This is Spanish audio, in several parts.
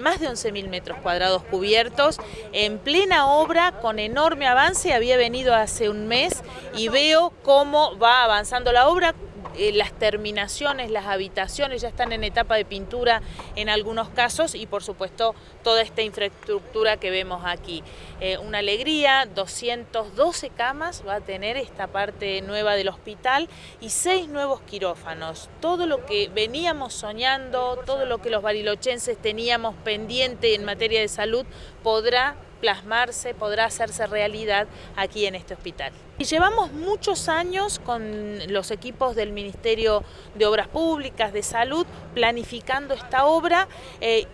Más de 11.000 metros cuadrados cubiertos, en plena obra, con enorme avance, había venido hace un mes y veo cómo va avanzando la obra, eh, las terminaciones, las habitaciones ya están en etapa de pintura en algunos casos y por supuesto toda esta infraestructura que vemos aquí. Eh, una alegría, 212 camas va a tener esta parte nueva del hospital y seis nuevos quirófanos. Todo lo que veníamos soñando, todo lo que los barilochenses teníamos pendiente en materia de salud podrá plasmarse, podrá hacerse realidad aquí en este hospital. Y llevamos muchos años con los equipos del Ministerio de Obras Públicas, de Salud, planificando esta obra. Eh,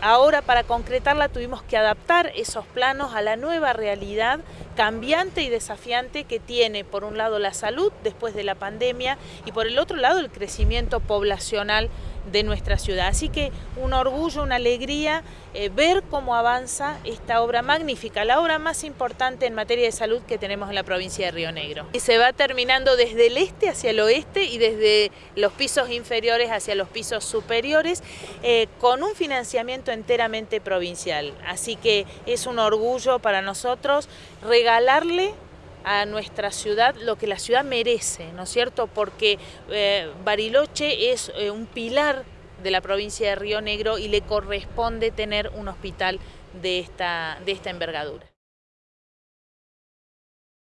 ahora para concretarla tuvimos que adaptar esos planos a la nueva realidad cambiante y desafiante que tiene por un lado la salud después de la pandemia y por el otro lado el crecimiento poblacional de nuestra ciudad. Así que un orgullo, una alegría eh, ver cómo avanza esta obra magnífica, la obra más importante en materia de salud que tenemos en la provincia de Río Negro. Y se va terminando desde el este hacia el oeste y desde los pisos inferiores hacia los pisos superiores eh, con un financiamiento enteramente provincial. Así que es un orgullo para nosotros regalarle a nuestra ciudad lo que la ciudad merece, ¿no es cierto? Porque eh, Bariloche es eh, un pilar de la provincia de Río Negro y le corresponde tener un hospital de esta, de esta envergadura.